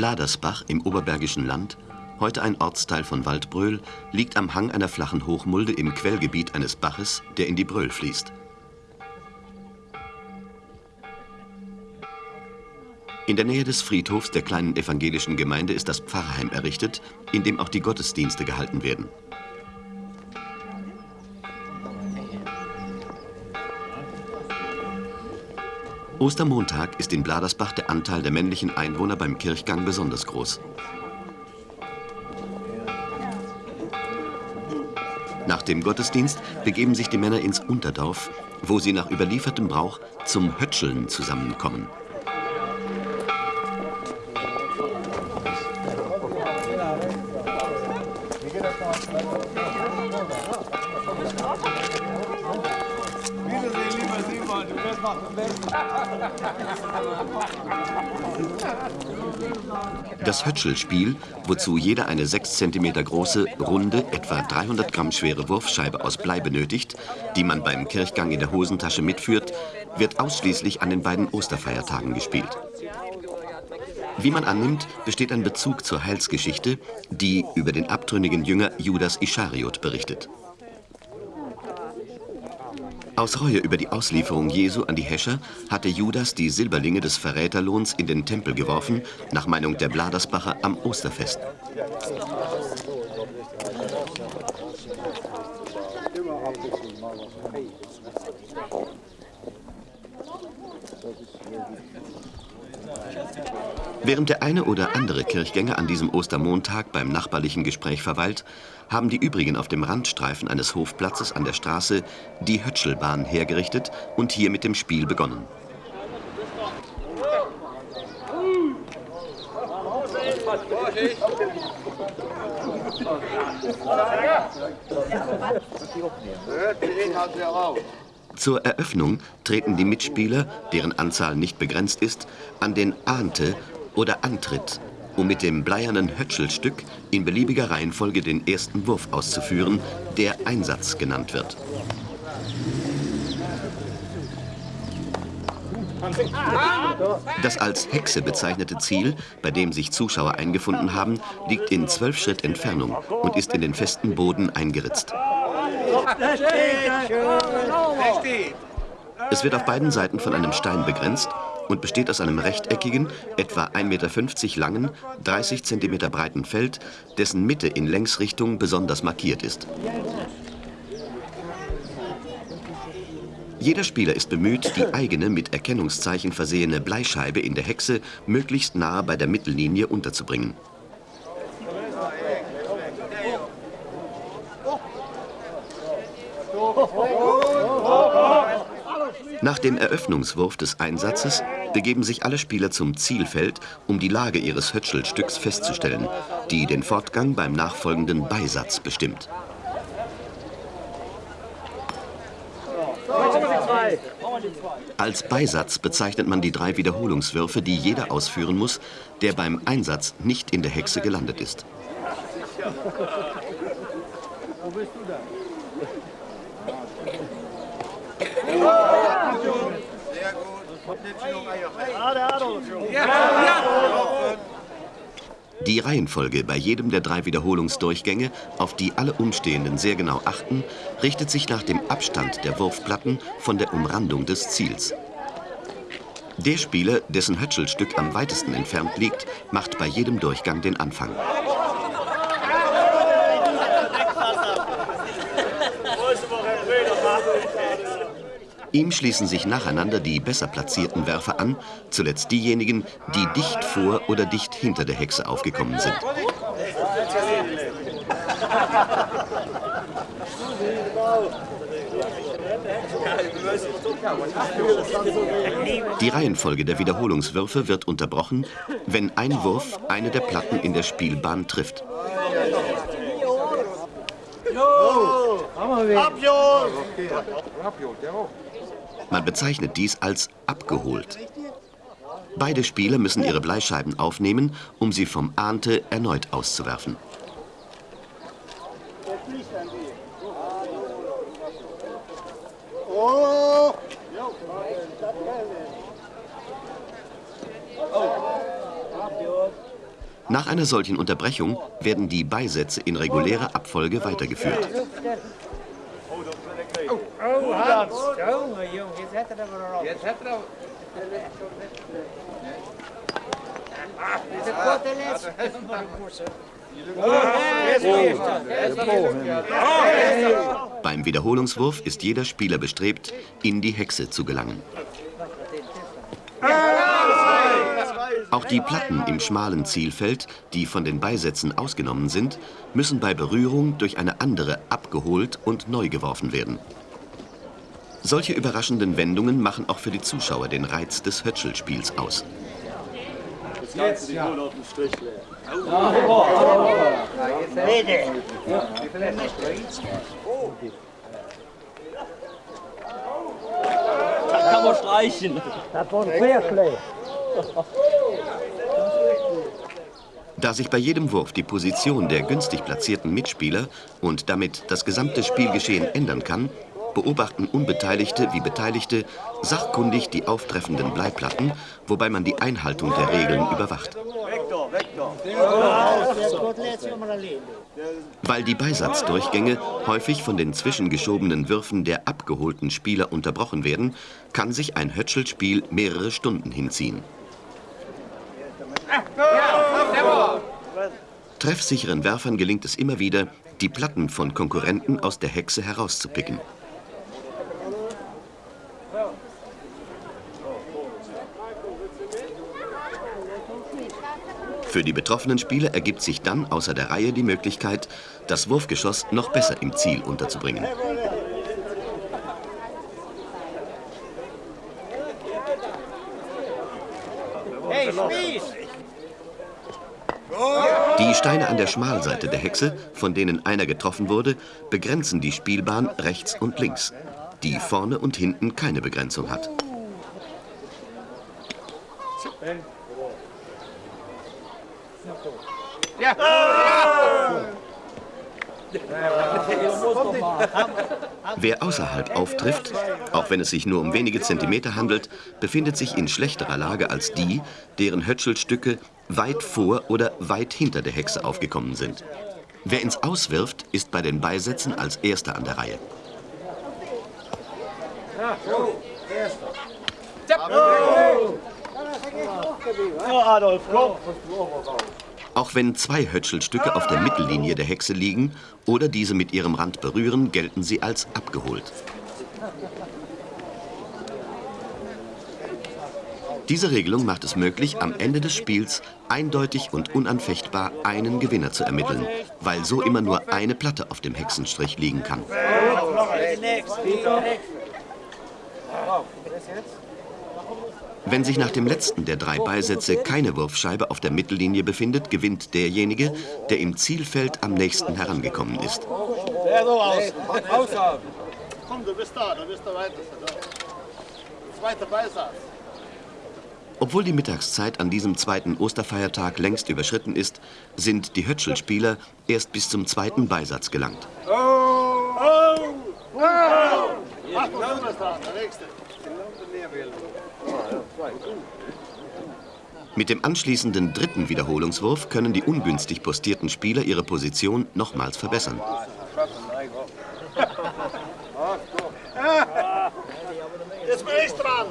Bladersbach im Oberbergischen Land, heute ein Ortsteil von Waldbröl, liegt am Hang einer flachen Hochmulde im Quellgebiet eines Baches, der in die Bröl fließt. In der Nähe des Friedhofs der kleinen evangelischen Gemeinde ist das Pfarrheim errichtet, in dem auch die Gottesdienste gehalten werden. Ostermontag ist in Bladersbach der Anteil der männlichen Einwohner beim Kirchgang besonders groß. Nach dem Gottesdienst begeben sich die Männer ins Unterdorf, wo sie nach überliefertem Brauch zum Hötscheln zusammenkommen. Das Hötschelspiel, wozu jeder eine 6 cm große, runde, etwa 300 Gramm schwere Wurfscheibe aus Blei benötigt, die man beim Kirchgang in der Hosentasche mitführt, wird ausschließlich an den beiden Osterfeiertagen gespielt. Wie man annimmt, besteht ein Bezug zur Heilsgeschichte, die über den abtrünnigen Jünger Judas Ischariot berichtet. Aus Reue über die Auslieferung Jesu an die Häscher hatte Judas die Silberlinge des Verräterlohns in den Tempel geworfen, nach Meinung der Bladersbacher am Osterfest. Während der eine oder andere Kirchgänger an diesem Ostermontag beim nachbarlichen Gespräch verweilt, haben die übrigen auf dem Randstreifen eines Hofplatzes an der Straße die Hötschelbahn hergerichtet und hier mit dem Spiel begonnen. Zur Eröffnung treten die Mitspieler, deren Anzahl nicht begrenzt ist, an den Ahnte oder Antritt um mit dem bleiernen Hötschelstück in beliebiger Reihenfolge den ersten Wurf auszuführen, der Einsatz genannt wird. Das als Hexe bezeichnete Ziel, bei dem sich Zuschauer eingefunden haben, liegt in zwölf Schritt Entfernung und ist in den festen Boden eingeritzt. Es wird auf beiden Seiten von einem Stein begrenzt und besteht aus einem rechteckigen, etwa 1,50 Meter langen, 30 cm breiten Feld, dessen Mitte in Längsrichtung besonders markiert ist. Jeder Spieler ist bemüht, die eigene mit Erkennungszeichen versehene Bleischeibe in der Hexe möglichst nahe bei der Mittellinie unterzubringen. Nach dem Eröffnungswurf des Einsatzes begeben sich alle Spieler zum Zielfeld, um die Lage ihres Hötschelstücks festzustellen, die den Fortgang beim nachfolgenden Beisatz bestimmt. Als Beisatz bezeichnet man die drei Wiederholungswürfe, die jeder ausführen muss, der beim Einsatz nicht in der Hexe gelandet ist. Wo bist du da? Die Reihenfolge bei jedem der drei Wiederholungsdurchgänge, auf die alle Umstehenden sehr genau achten, richtet sich nach dem Abstand der Wurfplatten von der Umrandung des Ziels. Der Spieler, dessen Hötschelstück am weitesten entfernt liegt, macht bei jedem Durchgang den Anfang. Ihm schließen sich nacheinander die besser platzierten Werfer an, zuletzt diejenigen, die dicht vor oder dicht hinter der Hexe aufgekommen sind. Die Reihenfolge der Wiederholungswürfe wird unterbrochen, wenn ein Wurf eine der Platten in der Spielbahn trifft. Man bezeichnet dies als abgeholt. Beide Spieler müssen ihre Bleischeiben aufnehmen, um sie vom Ahnte erneut auszuwerfen. Nach einer solchen Unterbrechung werden die Beisätze in regulärer Abfolge weitergeführt. Beim Wiederholungswurf ist jeder Spieler bestrebt, in die Hexe zu gelangen. Auch die Platten im schmalen Zielfeld, die von den Beisätzen ausgenommen sind, müssen bei Berührung durch eine andere abgeholt und neu geworfen werden. Solche überraschenden Wendungen machen auch für die Zuschauer den Reiz des Hötschelspiels aus. Jetzt, ja. Das kann man streichen. Das war. Da sich bei jedem Wurf die Position der günstig platzierten Mitspieler und damit das gesamte Spielgeschehen ändern kann, beobachten Unbeteiligte wie Beteiligte sachkundig die auftreffenden Bleiplatten, wobei man die Einhaltung der Regeln überwacht. Weil die Beisatzdurchgänge häufig von den zwischengeschobenen Würfen der abgeholten Spieler unterbrochen werden, kann sich ein Hötschelspiel mehrere Stunden hinziehen. Treffsicheren Werfern gelingt es immer wieder, die Platten von Konkurrenten aus der Hexe herauszupicken. Für die betroffenen Spieler ergibt sich dann außer der Reihe die Möglichkeit, das Wurfgeschoss noch besser im Ziel unterzubringen. Die Steine an der Schmalseite der Hexe, von denen einer getroffen wurde, begrenzen die Spielbahn rechts und links, die vorne und hinten keine Begrenzung hat. Ja. Wer außerhalb auftrifft, auch wenn es sich nur um wenige Zentimeter handelt, befindet sich in schlechterer Lage als die, deren Hötschelstücke weit vor oder weit hinter der Hexe aufgekommen sind. Wer ins Auswirft, ist bei den Beisätzen als Erster an der Reihe. So, Adolf, komm. Auch wenn zwei Hötschelstücke auf der Mittellinie der Hexe liegen oder diese mit ihrem Rand berühren, gelten sie als abgeholt. Diese Regelung macht es möglich, am Ende des Spiels eindeutig und unanfechtbar einen Gewinner zu ermitteln, weil so immer nur eine Platte auf dem Hexenstrich liegen kann. Wenn sich nach dem letzten der drei Beisätze keine Wurfscheibe auf der Mittellinie befindet, gewinnt derjenige, der im Zielfeld am nächsten herangekommen ist. Komm, du bist da, du bist der Weiteste. Zweiter Beisatz. Obwohl die Mittagszeit an diesem zweiten Osterfeiertag längst überschritten ist, sind die Hötschelspieler erst bis zum zweiten Beisatz gelangt. Oh! Oh! Oh! Mit dem anschließenden dritten Wiederholungswurf können die ungünstig postierten Spieler ihre Position nochmals verbessern. Jetzt bin ich dran.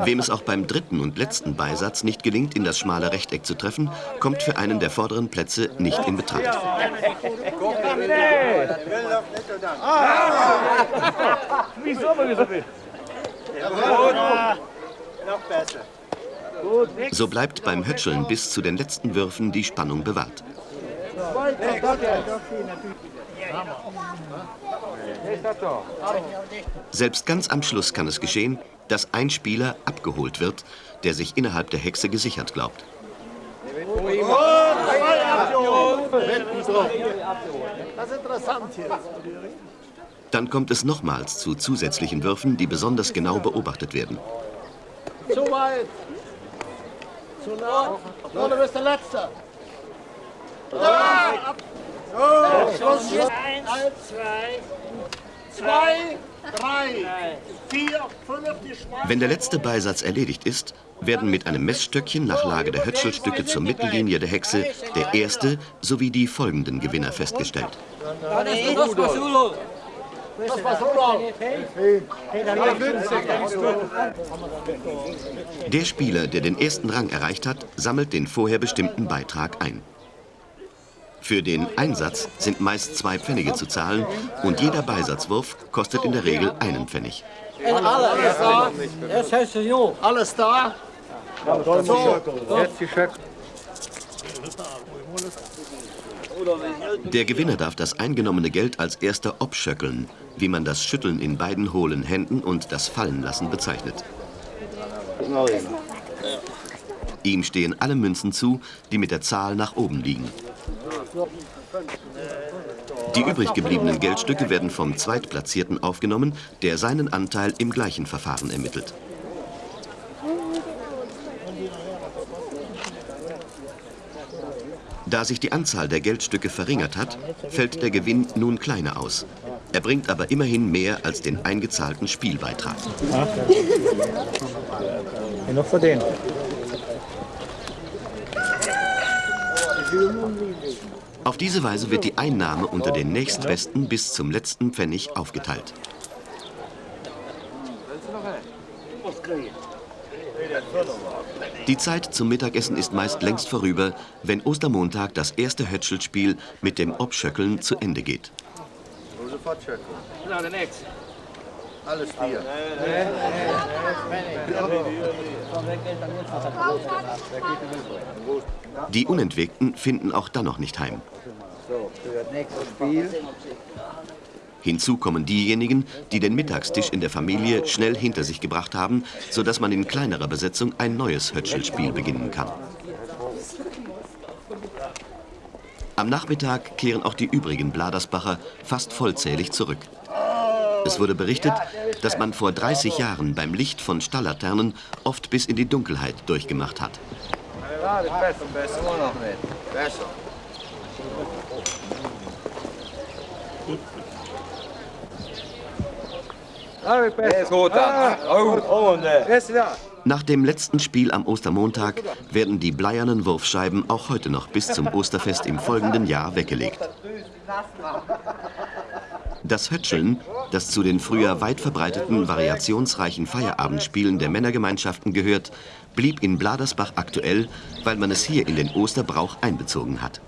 Wem es auch beim dritten und letzten Beisatz nicht gelingt, in das schmale Rechteck zu treffen, kommt für einen der vorderen Plätze nicht in Betracht. So bleibt beim Hötscheln bis zu den letzten Würfen die Spannung bewahrt. Selbst ganz am Schluss kann es geschehen, dass ein Spieler abgeholt wird, der sich innerhalb der Hexe gesichert glaubt. Dann kommt es nochmals zu zusätzlichen Würfen, die besonders genau beobachtet werden. Zu weit! Zu nah! So, du bist der Letzte! Ja! Oh, Schluss! Eins, zwei, zwei, drei, vier, fünf. Wenn der letzte Beisatz erledigt ist, werden mit einem Messstöckchen nach Lage der Hötschelstücke zur Mittellinie der Hexe der erste sowie die folgenden Gewinner festgestellt. Der Spieler, der den ersten Rang erreicht hat, sammelt den vorher bestimmten Beitrag ein. Für den Einsatz sind meist zwei Pfennige zu zahlen und jeder Beisatzwurf kostet in der Regel einen Pfennig. Alles da? Alles da? Der Gewinner darf das eingenommene Geld als erster obschöckeln, wie man das Schütteln in beiden hohlen Händen und das Fallenlassen bezeichnet. Ihm stehen alle Münzen zu, die mit der Zahl nach oben liegen. Die übrig gebliebenen Geldstücke werden vom Zweitplatzierten aufgenommen, der seinen Anteil im gleichen Verfahren ermittelt. Da sich die Anzahl der Geldstücke verringert hat, fällt der Gewinn nun kleiner aus. Er bringt aber immerhin mehr als den eingezahlten Spielbeitrag. Noch für den. Auf diese Weise wird die Einnahme unter den nächstbesten bis zum letzten Pfennig aufgeteilt. Die Zeit zum Mittagessen ist meist längst vorüber, wenn Ostermontag das erste Hötschelspiel mit dem Obschöckeln zu Ende geht. Alles vier. Die Unentwegten finden auch dann noch nicht heim. Hinzu kommen diejenigen, die den Mittagstisch in der Familie schnell hinter sich gebracht haben, sodass man in kleinerer Besetzung ein neues Hötschelspiel beginnen kann. Am Nachmittag kehren auch die übrigen Bladersbacher fast vollzählig zurück. Es wurde berichtet, dass man vor 30 Jahren beim Licht von Stalllaternen oft bis in die Dunkelheit durchgemacht hat. Nach dem letzten Spiel am Ostermontag werden die bleiernen Wurfscheiben auch heute noch bis zum Osterfest im folgenden Jahr weggelegt. Das Hötscheln, das zu den früher weit verbreiteten variationsreichen Feierabendspielen der Männergemeinschaften gehört, blieb in Bladersbach aktuell, weil man es hier in den Osterbrauch einbezogen hat.